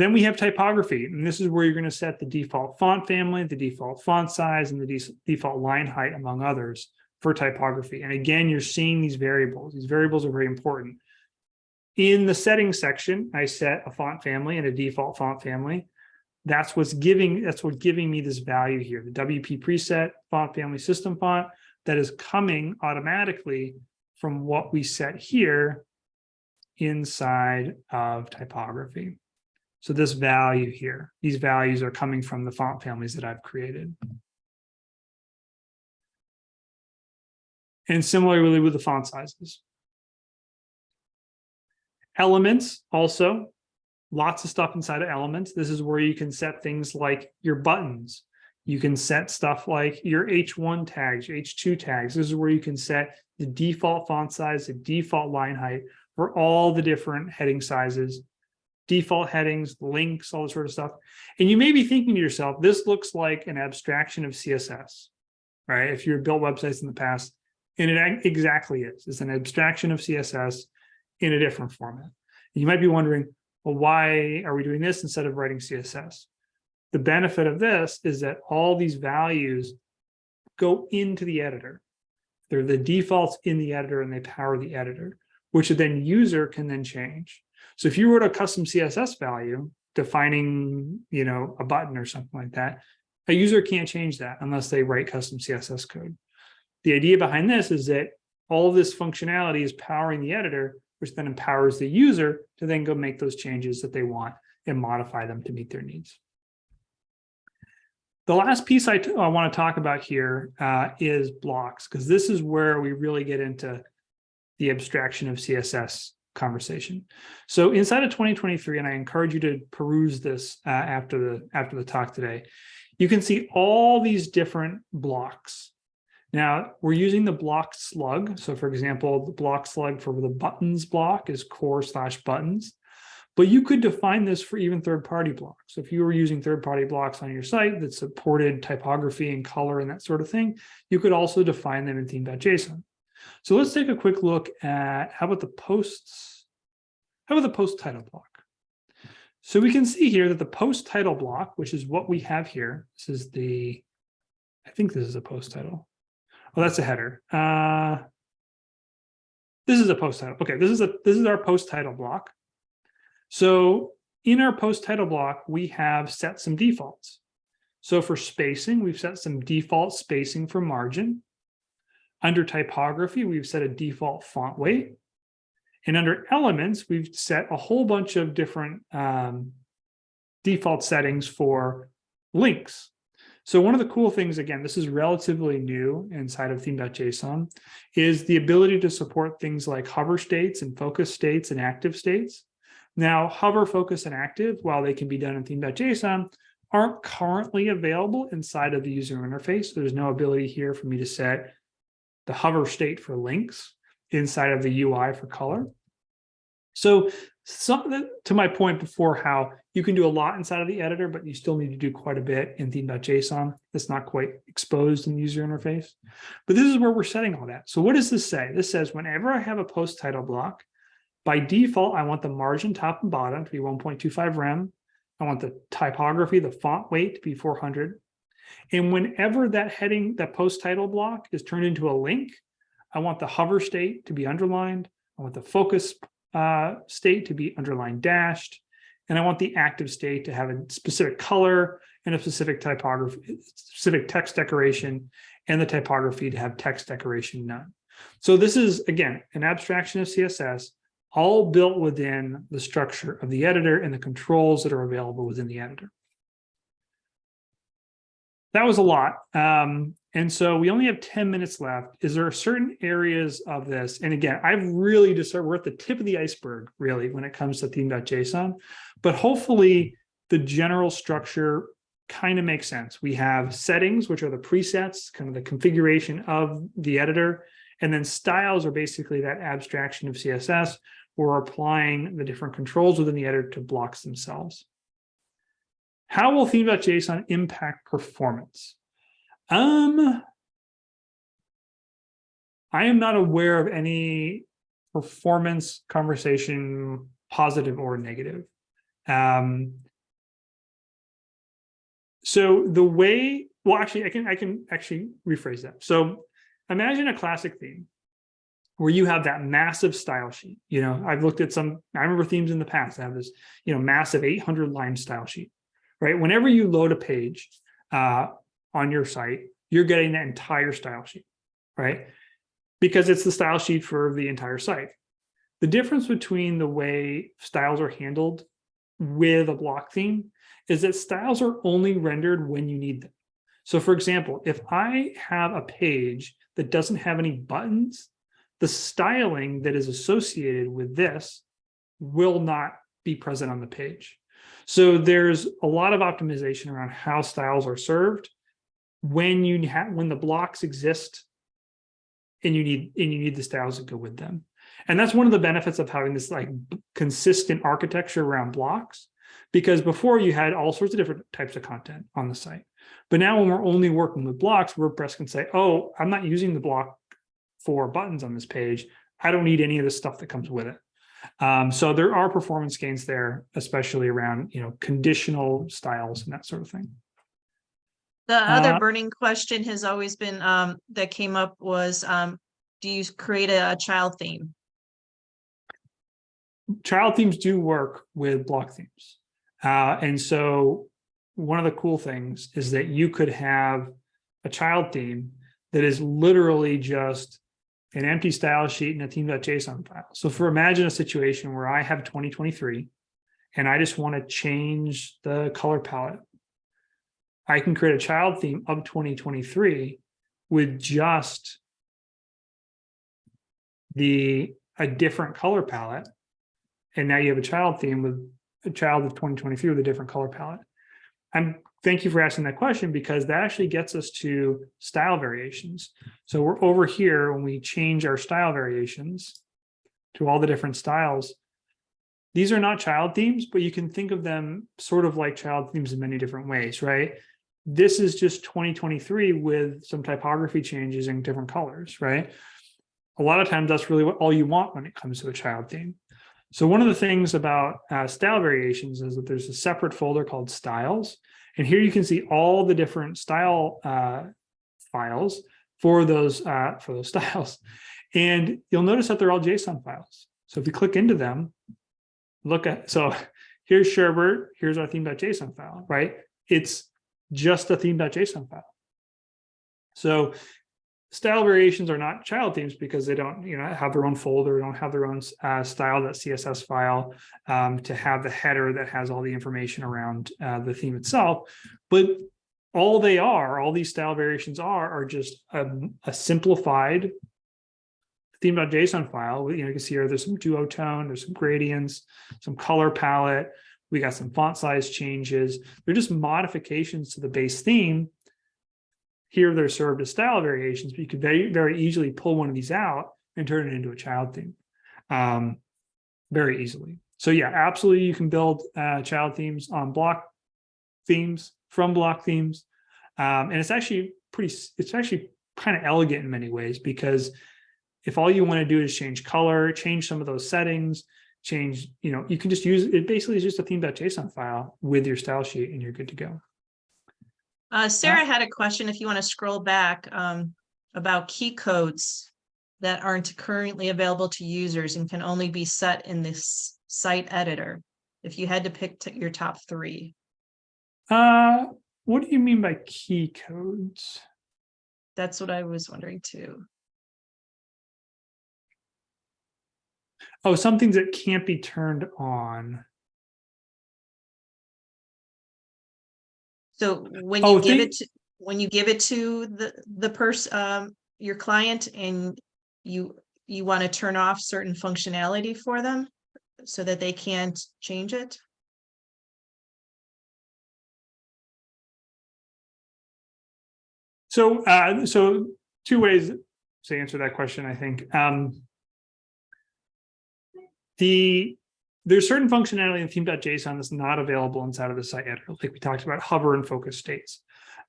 Then we have typography, and this is where you're going to set the default font family, the default font size, and the de default line height, among others, for typography. And again, you're seeing these variables. These variables are very important. In the settings section, I set a font family and a default font family. That's what's giving, that's what giving me this value here, the WP preset font family system font that is coming automatically from what we set here inside of typography. So this value here, these values are coming from the font families that I've created. And similarly with the font sizes. Elements also, lots of stuff inside of elements. This is where you can set things like your buttons. You can set stuff like your H1 tags, H2 tags. This is where you can set the default font size, the default line height for all the different heading sizes default headings, links, all this sort of stuff. And you may be thinking to yourself, this looks like an abstraction of CSS, right? If you've built websites in the past, and it exactly is. It's an abstraction of CSS in a different format. And you might be wondering, well, why are we doing this instead of writing CSS? The benefit of this is that all these values go into the editor. They're the defaults in the editor and they power the editor, which then user can then change. So if you wrote a custom CSS value defining, you know, a button or something like that, a user can't change that unless they write custom CSS code. The idea behind this is that all this functionality is powering the editor, which then empowers the user to then go make those changes that they want and modify them to meet their needs. The last piece I, I want to talk about here uh, is blocks, because this is where we really get into the abstraction of CSS conversation. So inside of 2023, and I encourage you to peruse this uh, after the after the talk today, you can see all these different blocks. Now we're using the block slug. So for example, the block slug for the buttons block is core slash buttons. But you could define this for even third-party blocks. So if you were using third-party blocks on your site that supported typography and color and that sort of thing, you could also define them in theme.json. So let's take a quick look at how about the posts? How about the post title block? So we can see here that the post title block, which is what we have here, this is the, I think this is a post title. Oh, that's a header. Uh, this is a post title. Okay, this is a this is our post title block. So in our post title block, we have set some defaults. So for spacing, we've set some default spacing for margin. Under typography, we've set a default font weight. And under elements, we've set a whole bunch of different um, default settings for links. So one of the cool things, again, this is relatively new inside of theme.json, is the ability to support things like hover states and focus states and active states. Now, hover, focus, and active, while they can be done in theme.json, aren't currently available inside of the user interface. There's no ability here for me to set the hover state for links inside of the UI for color. So some, to my point before how you can do a lot inside of the editor, but you still need to do quite a bit in theme.json. That's not quite exposed in the user interface. But this is where we're setting all that. So what does this say? This says whenever I have a post title block, by default, I want the margin top and bottom to be 1.25 rem. I want the typography, the font weight to be 400. And whenever that heading, that post title block is turned into a link, I want the hover state to be underlined. I want the focus uh, state to be underlined dashed. And I want the active state to have a specific color and a specific typography, specific text decoration, and the typography to have text decoration none. So this is, again, an abstraction of CSS, all built within the structure of the editor and the controls that are available within the editor that was a lot. Um, and so we only have 10 minutes left. Is there certain areas of this? And again, I've really decided we're at the tip of the iceberg, really, when it comes to theme.json. But hopefully the general structure kind of makes sense. We have settings, which are the presets, kind of the configuration of the editor. And then styles are basically that abstraction of CSS. We're applying the different controls within the editor to blocks themselves. How will theme.json impact performance? Um, I am not aware of any performance conversation, positive or negative. Um, so the way, well, actually, I can I can actually rephrase that. So imagine a classic theme where you have that massive style sheet. You know, I've looked at some, I remember themes in the past that have this, you know, massive 800 line style sheet right? Whenever you load a page uh, on your site, you're getting that entire style sheet, right? Because it's the style sheet for the entire site. The difference between the way styles are handled with a block theme is that styles are only rendered when you need them. So for example, if I have a page that doesn't have any buttons, the styling that is associated with this will not be present on the page. So there's a lot of optimization around how styles are served when you have when the blocks exist and you need and you need the styles to go with them. And that's one of the benefits of having this like consistent architecture around blocks, because before you had all sorts of different types of content on the site. But now when we're only working with blocks, WordPress can say, oh, I'm not using the block for buttons on this page. I don't need any of the stuff that comes with it. Um, so there are performance gains there, especially around, you know, conditional styles and that sort of thing. The other Uh, burning question has always been, um, that came up was, um, do you create a, a child theme? child themes do work with block themes. Uh, and so one of the cool things is that you could have a child theme that is literally just an empty style sheet and a theme.json file. So for imagine a situation where I have 2023 and I just want to change the color palette. I can create a child theme of 2023 with just the a different color palette and now you have a child theme with a child of 2023 with a different color palette. And thank you for asking that question because that actually gets us to style variations. So we're over here when we change our style variations to all the different styles. These are not child themes, but you can think of them sort of like child themes in many different ways, right? This is just 2023 with some typography changes in different colors, right? A lot of times that's really what all you want when it comes to a child theme. So one of the things about uh, style variations is that there's a separate folder called styles. And here you can see all the different style uh, files for those uh, for those styles. And you'll notice that they're all JSON files. So if you click into them, look at, so here's Sherbert, here's our theme.json file, right? It's just a theme.json file. So style variations are not child themes because they don't you know have their own folder don't have their own uh, style.css file um, to have the header that has all the information around uh, the theme itself. But all they are all these style variations are are just a, a simplified theme.json file. You know you can see here there's some duotone there's some gradients some color palette. We got some font size changes. They're just modifications to the base theme here they're served as style variations, but you could very, very easily pull one of these out and turn it into a child theme um, very easily. So yeah, absolutely, you can build uh, child themes on block themes from block themes. Um, and it's actually pretty, it's actually kind of elegant in many ways because if all you want to do is change color, change some of those settings, change, you know, you can just use, it basically is just a theme.json file with your style sheet and you're good to go. Uh, Sarah had a question, if you want to scroll back, um, about key codes that aren't currently available to users and can only be set in this site editor. If you had to pick your top three, Uh, what do you mean by key codes? that's what I was wondering too. Oh, some things that can't be turned on. So when Oh, you give it, to when you give it to the, the person, um, your client and you, you want to turn off certain functionality for them so that they can't change it? So, uh, so two ways to answer that question, I think. Um, the there's certain functionality in theme.json that's not available inside of the site editor, like we talked about hover and focus states.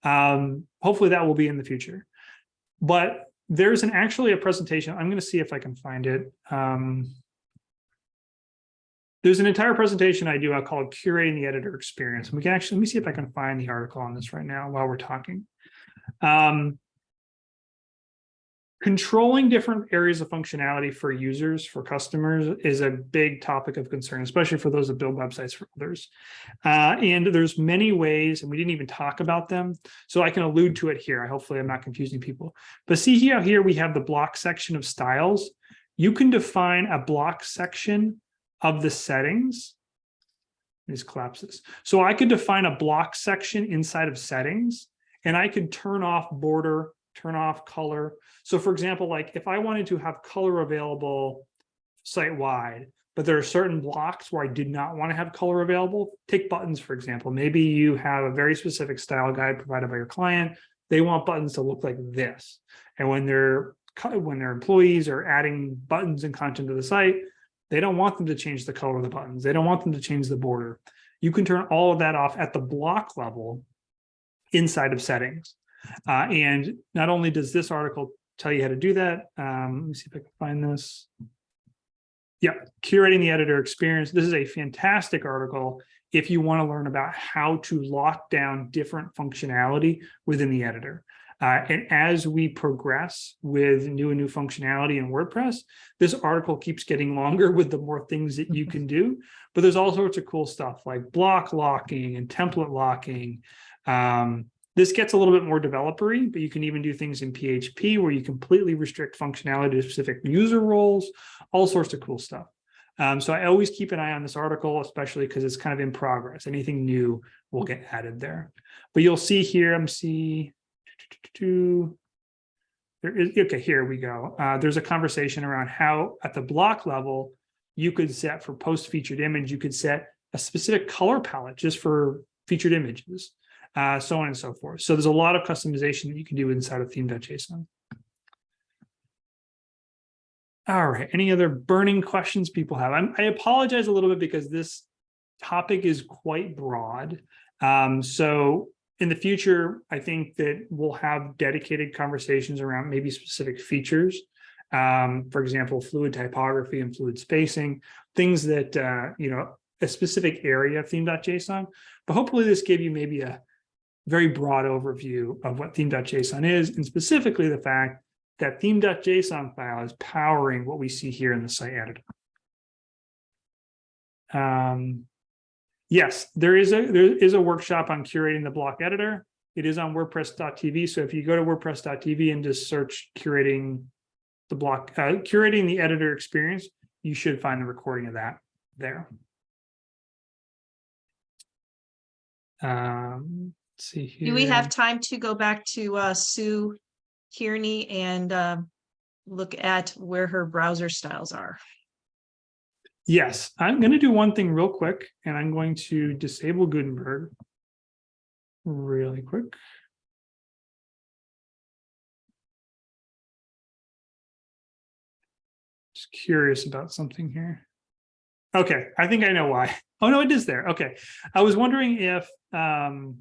Um, hopefully that will be in the future. But there's an actually a presentation. I'm going to see if I can find it. Um, there's an entire presentation I do I call it curating the editor experience. And we can actually let me see if I can find the article on this right now while we're talking. Um, controlling different areas of functionality for users, for customers is a big topic of concern, especially for those that build websites for others. Uh, and there's many ways, and we didn't even talk about them. So I can allude to it here. Hopefully I'm not confusing people. But see here, here we have the block section of styles. You can define a block section of the settings. Let me Just collapse this. So I could define a block section inside of settings and I could turn off border, turn off color. So for example, like if I wanted to have color available site wide, but there are certain blocks where I did not want to have color available, take buttons, for example. Maybe you have a very specific style guide provided by your client. They want buttons to look like this. And when their when their employees are adding buttons and content to the site, they don't want them to change the color of the buttons. They don't want them to change the border. You can turn all of that off at the block level inside of settings. Uh, and not only does this article tell you how to do that, um, let me see if I can find this. Yeah, curating the editor experience. This is a fantastic article if you want to learn about how to lock down different functionality within the editor. Uh, and as we progress with new and new functionality in WordPress, this article keeps getting longer with the more things that you can do. But there's all sorts of cool stuff like block locking and template locking. Um, this gets a little bit more developery, but you can even do things in PHP where you completely restrict functionality to specific user roles, all sorts of cool stuff. Um, so I always keep an eye on this article, especially because it's kind of in progress. Anything new will get added there. But you'll see here, see there is okay, here we go. Uh, there's a conversation around how at the block level, you could set for post featured image, you could set a specific color palette just for featured images uh, so on and so forth. So there's a lot of customization that you can do inside of theme.json. All right, any other burning questions people have? I'm, I apologize a little bit because this topic is quite broad. Um, so in the future, I think that we'll have dedicated conversations around maybe specific features. Um, for example, fluid typography and fluid spacing, things that, uh, you know, a specific area of theme.json. But hopefully this gave you maybe a very broad overview of what theme.json is, and specifically the fact that theme.json file is powering what we see here in the site editor. Um, yes, there is a there is a workshop on curating the block editor. It is on WordPress.tv. So if you go to WordPress.tv and just search curating the block, uh, curating the editor experience, you should find the recording of that there. Um, see here. Do we have time to go back to uh, Sue Kearney and uh, look at where her browser styles are? Yes, I'm going to do one thing real quick, and I'm going to disable Gutenberg really quick. Just curious about something here. Okay, I think I know why. Oh, no, it is there. Okay. I was wondering if um,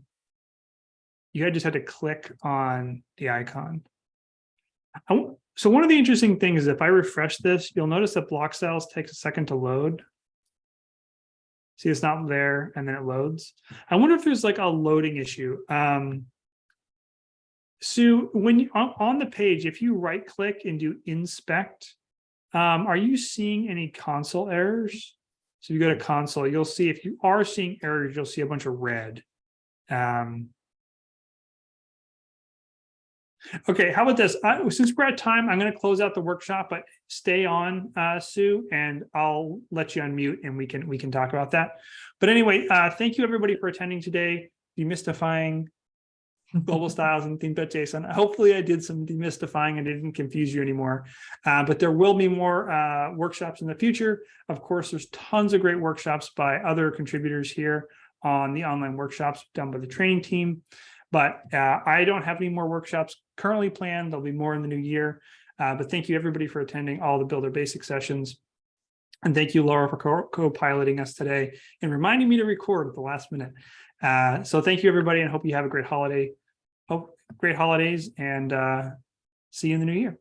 you had just had to click on the icon. So one of the interesting things is if I refresh this, you'll notice that block styles takes a second to load. See, it's not there and then it loads. I wonder if there's like a loading issue. Um, Sue, when you on, on the page, if you right click and do inspect, um, are you seeing any console errors? So if you go to console, you'll see if you are seeing errors, you'll see a bunch of red. Um, okay, how about this? I, since we're at time, I'm going to close out the workshop, but stay on, uh, Sue, and I'll let you unmute and we can we can talk about that. But anyway, uh, thank you everybody for attending today. Demystifying global styles and theme.json. Hopefully I did some demystifying and didn't confuse you anymore. Uh, but there will be more uh, workshops in the future. Of course, there's tons of great workshops by other contributors here on the online workshops done by the training team. But uh, I don't have any more workshops currently planned. There'll be more in the new year. Uh, but thank you everybody for attending all the Builder Basic sessions. And thank you, Laura, for co-piloting us today and reminding me to record at the last minute. Uh, so thank you, everybody, and hope you have a great holiday. Hope great holidays and uh, see you in the new year.